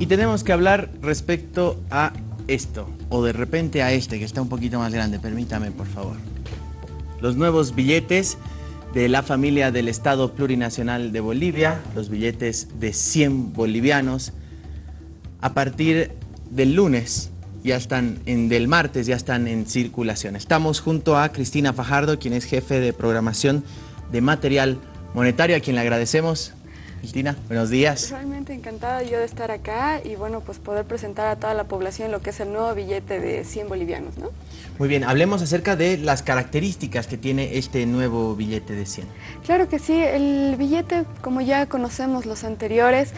Y tenemos que hablar respecto a esto, o de repente a este, que está un poquito más grande. Permítame, por favor. Los nuevos billetes de la familia del Estado Plurinacional de Bolivia, los billetes de 100 bolivianos, a partir del lunes, ya están en, del martes, ya están en circulación. Estamos junto a Cristina Fajardo, quien es jefe de programación de material monetario, a quien le agradecemos Cristina, buenos días. Realmente encantada yo de estar acá y bueno, pues poder presentar a toda la población lo que es el nuevo billete de 100 bolivianos, ¿no? Muy bien, hablemos acerca de las características que tiene este nuevo billete de 100. Claro que sí, el billete, como ya conocemos los anteriores,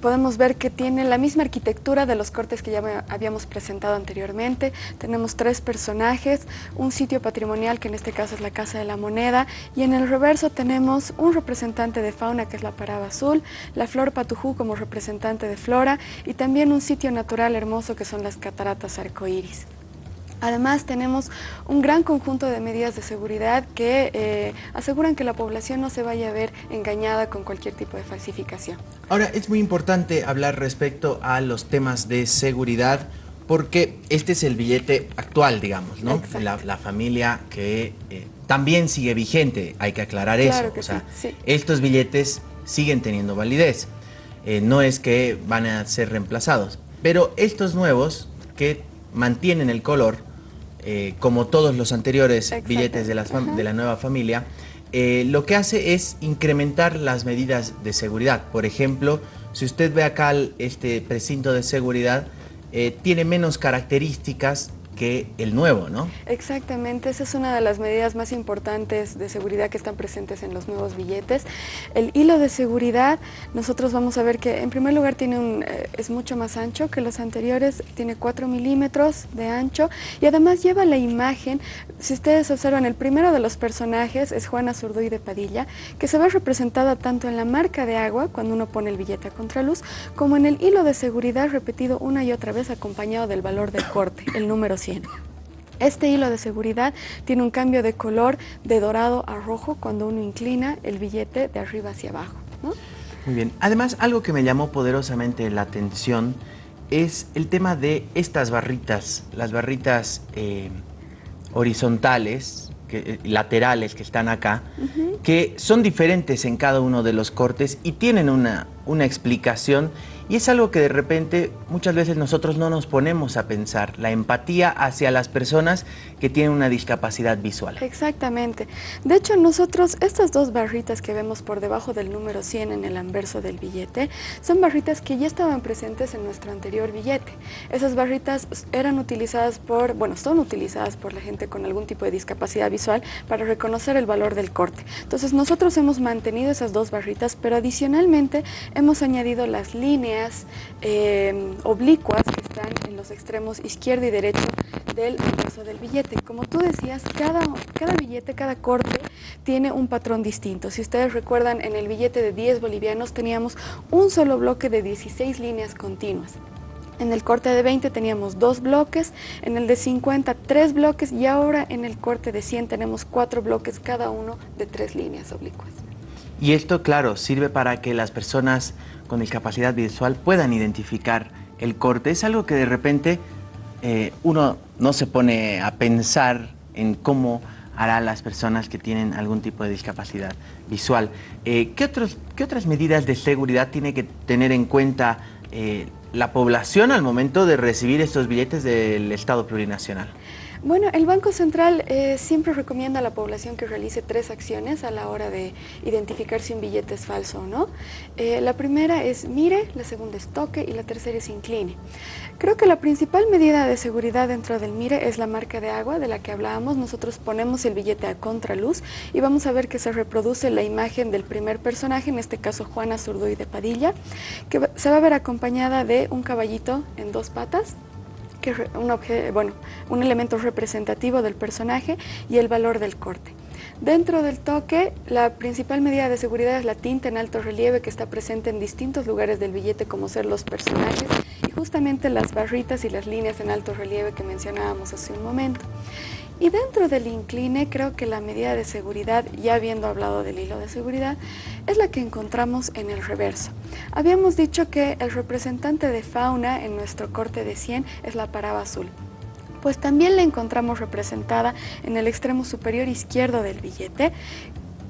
podemos ver que tiene la misma arquitectura de los cortes que ya habíamos presentado anteriormente. Tenemos tres personajes, un sitio patrimonial que en este caso es la Casa de la Moneda y en el reverso tenemos un representante de fauna que es la paraba azul, la flor patujú como representante de flora y también un sitio natural hermoso que son las cataratas arcoíris. Además tenemos un gran conjunto de medidas de seguridad que eh, aseguran que la población no se vaya a ver engañada con cualquier tipo de falsificación. Ahora, es muy importante hablar respecto a los temas de seguridad porque este es el billete actual, digamos, ¿no? La, familia que eh, también sigue vigente, hay que aclarar eso. o sea, estos billetes siguen teniendo validez. Eh, no es que van a ser reemplazados. Pero estos nuevos que mantienen el color eh, como todos los anteriores billetes de la, de la, nueva familia, eh, lo que hace es incrementar las medidas de seguridad. Por ejemplo, si usted ve acá este precinto de seguridad, tiene menos características que el nuevo, ¿no? Exactamente, esa es una de las medidas más importantes de seguridad que están presentes en los nuevos billetes. El hilo de seguridad, nosotros vamos a ver que en primer lugar tiene un, eh, es mucho más ancho que los anteriores, tiene 4 milímetros de ancho y además lleva la imagen, si ustedes observan, el primero de los personajes es Juana Zurduy de Padilla, que se ve representada tanto en la marca de agua, cuando uno pone el billete a contraluz, como en el hilo de seguridad repetido una y otra vez acompañado del valor del corte, el número 100. Este hilo de seguridad tiene un cambio de color de dorado a rojo cuando uno inclina el billete de arriba hacia abajo. Muy bien. Además, algo que me llamó poderosamente la atención es el tema de estas barritas, las barritas eh, horizontales, que, eh, laterales que están acá, que son diferentes en cada uno de los cortes y tienen una, una explicación y es algo que de repente muchas veces nosotros no nos ponemos a pensar, la empatía hacia las personas que tienen una discapacidad visual. Exactamente. De hecho, nosotros, estas dos barritas que vemos por debajo del número 100 en el anverso del billete, son barritas que ya estaban presentes en nuestro anterior billete. Esas barritas eran utilizadas por, bueno, son utilizadas por la gente con algún tipo de discapacidad visual para reconocer el valor del corte. Entonces, nosotros hemos mantenido esas dos barritas, pero adicionalmente hemos añadido las líneas eh, oblicuas que están en los extremos izquierdo y derecho del anverso del billete. Como tú decías, cada, cada billete, cada corte tiene un patrón distinto. Si ustedes recuerdan, en el billete de 10 bolivianos teníamos un solo bloque de 16 líneas continuas. En el corte de 20 teníamos dos bloques, en el de 50 tres bloques y ahora en el corte de 100 tenemos cuatro bloques, cada uno de tres líneas oblicuas. Y esto, claro, sirve para que las personas con discapacidad visual puedan identificar el corte. Es algo que de repente eh, uno no se pone a pensar en cómo hará las personas que tienen algún tipo de discapacidad visual. Eh, ¿qué, ¿Qué otras medidas de seguridad tiene que tener en cuenta eh, la población al momento de recibir estos billetes del Estado plurinacional? Bueno, el Banco Central eh, siempre recomienda a la población que realice tres acciones a la hora de identificar si un billete es falso o no. Eh, la primera es mire, la segunda es toque y la tercera es incline. Creo que la principal medida de seguridad dentro del mire es la marca de agua de la que hablábamos. Nosotros ponemos el billete a contraluz y vamos a ver que se reproduce la imagen del primer personaje, en este caso Juana Zurduy de Padilla, que se va a ver acompañada de un caballito en dos patas que un, bueno, un elemento representativo del personaje y el valor del corte. Dentro del toque, la principal medida de seguridad es la tinta en alto relieve que está presente en distintos lugares del billete como ser los personajes y justamente las barritas y las líneas en alto relieve que mencionábamos hace un momento. Y dentro del incline creo que la medida de seguridad, ya habiendo hablado del hilo de seguridad, es la que encontramos en el reverso. Habíamos dicho que el representante de fauna en nuestro corte de 100 es la paraba azul pues también la encontramos representada en el extremo superior izquierdo del billete,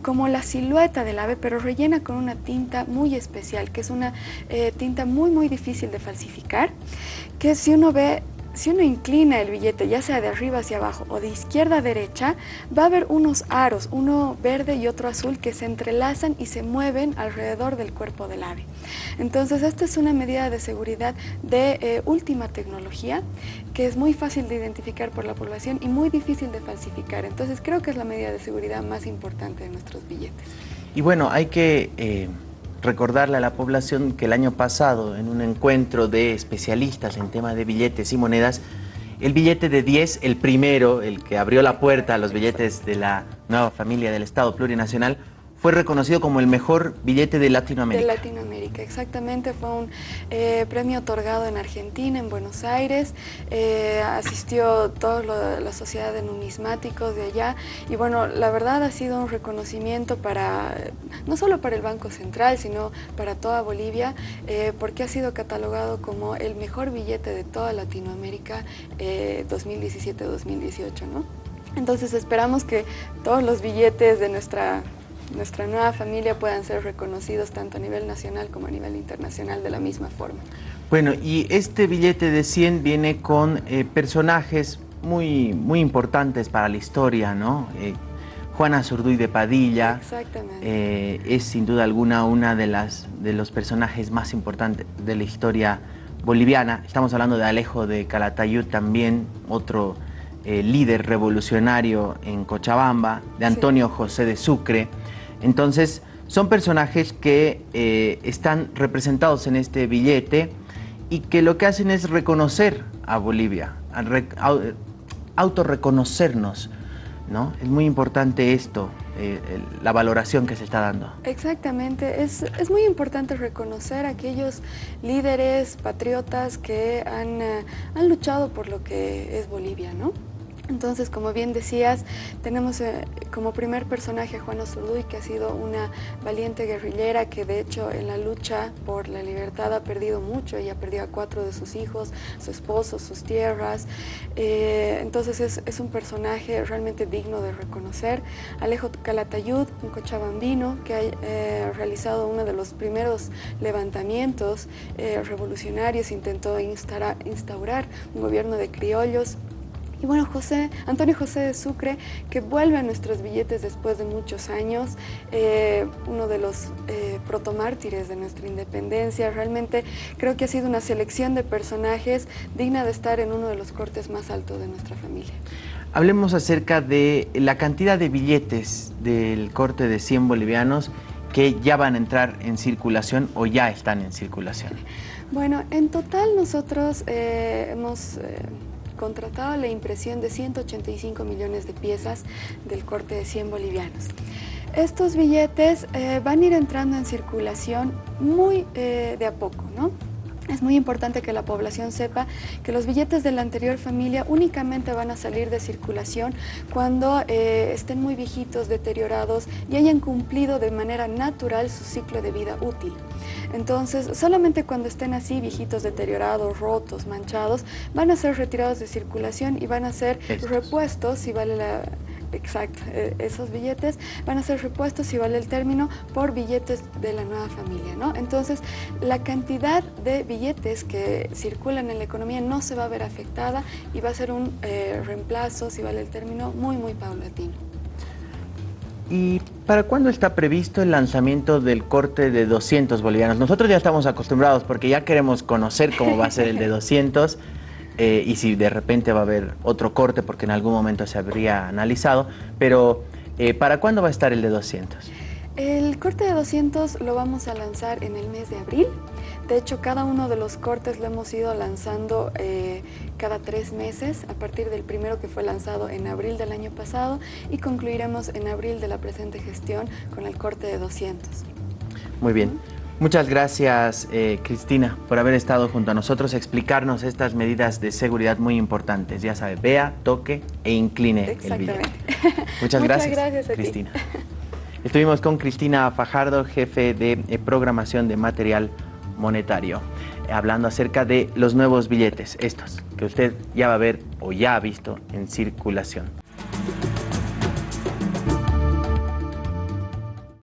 como la silueta del ave, pero rellena con una tinta muy especial, que es una eh, tinta muy muy difícil de falsificar, que si uno ve si uno inclina el billete, ya sea de arriba hacia abajo o de izquierda a derecha, va a haber unos aros, uno verde y otro azul, que se entrelazan y se mueven alrededor del cuerpo del ave. Entonces, esta es una medida de seguridad de eh, última tecnología, que es muy fácil de identificar por la población y muy difícil de falsificar. Entonces, creo que es la medida de seguridad más importante de nuestros billetes. Y bueno, hay que... Eh, recordarle a la población que el año pasado, en un encuentro de especialistas en tema de billetes y monedas, el billete de 10, el primero, el que abrió la puerta a los billetes de la nueva familia del Estado plurinacional, fue reconocido como el mejor billete de Latinoamérica. De Latinoamérica, exactamente. Fue un eh, premio otorgado en Argentina, en Buenos Aires. Eh, asistió toda la sociedad de numismáticos de allá. Y bueno, la verdad ha sido un reconocimiento para, no solo para el Banco Central, sino para toda Bolivia, eh, porque ha sido catalogado como el mejor billete de toda Latinoamérica 2017-2018, ¿no? Entonces esperamos que todos los billetes de nuestra nuestra nueva familia puedan ser reconocidos tanto a nivel nacional como a nivel internacional de la misma forma. Bueno, y este billete de 100 viene con eh, personajes muy, muy importantes para la historia, ¿no? Eh, Juana Zurduy de Padilla eh, es sin duda alguna una de, las, de los personajes más importantes de la historia boliviana. Estamos hablando de Alejo de Calatayud también, otro líder revolucionario en Cochabamba, de Antonio José de Sucre, entonces, son personajes que eh, están representados en este billete y que lo que hacen es reconocer a Bolivia, autorreconocernos. ¿no? Es muy importante esto, eh, la valoración que se está dando. Exactamente, es, muy importante reconocer a aquellos líderes patriotas que han, eh, han luchado por lo que es Bolivia, ¿no? Entonces, como bien decías, tenemos eh, como primer personaje a Juana Zurduy, que ha sido una valiente guerrillera que de hecho en la lucha por la libertad ha perdido mucho. Ella perdido a cuatro de sus hijos, su esposo, sus tierras. Eh, entonces es, un personaje realmente digno de reconocer. Alejo Calatayud, un cochabambino que ha eh, realizado uno de los primeros levantamientos revolucionarios, intentó instaurar un gobierno de criollos y bueno, José, Antonio José de Sucre, que vuelve a nuestros billetes después de muchos años, eh, uno de los eh, protomártires de nuestra independencia. Realmente creo que ha sido una selección de personajes digna de estar en uno de los cortes más altos de nuestra familia. Hablemos acerca de la cantidad de billetes del corte de 100 bolivianos que ya van a entrar en circulación o ya están en circulación. Bueno, en total nosotros eh, hemos contratado la impresión de 185 millones de piezas del corte de 100 bolivianos. Estos billetes eh, van a ir entrando en circulación muy eh, de a poco, ¿no? Es muy importante que la población sepa que los billetes de la anterior familia únicamente van a salir de circulación cuando eh, estén muy viejitos, deteriorados y hayan cumplido de manera natural su ciclo de vida útil. Entonces, solamente cuando estén así, viejitos, deteriorados, rotos, manchados, van a ser retirados de circulación y van a ser repuestos, si vale la... Exacto, eh, esos billetes van a ser repuestos, si vale el término, por billetes de la nueva familia, ¿no? Entonces, la cantidad de billetes que circulan en la economía no se va a ver afectada y va a ser un eh, reemplazo, si vale el término, muy, muy paulatino. ¿Y para cuándo está previsto el lanzamiento del corte de 200 bolivianos? Nosotros ya estamos acostumbrados porque ya queremos conocer cómo va a ser el de 200 eh, y si de repente va a haber otro corte porque en algún momento se habría analizado, pero eh, ¿para cuándo va a estar el de 200? El corte de 200 lo vamos a lanzar en el mes de abril. De hecho, cada uno de los cortes lo hemos ido lanzando eh, cada tres meses, a partir del primero que fue lanzado en abril del año pasado y concluiremos en abril de la presente gestión con el corte de 200. Muy bien. Muchas gracias, eh, Cristina, por haber estado junto a nosotros, explicarnos estas medidas de seguridad muy importantes. Ya sabe, vea, toque e incline el billete. Muchas, gracias, gracias Cristina. Estuvimos con Cristina Fajardo, jefe de eh, programación de material monetario, hablando acerca de los nuevos billetes, estos, que usted ya va a ver o ya ha visto en circulación.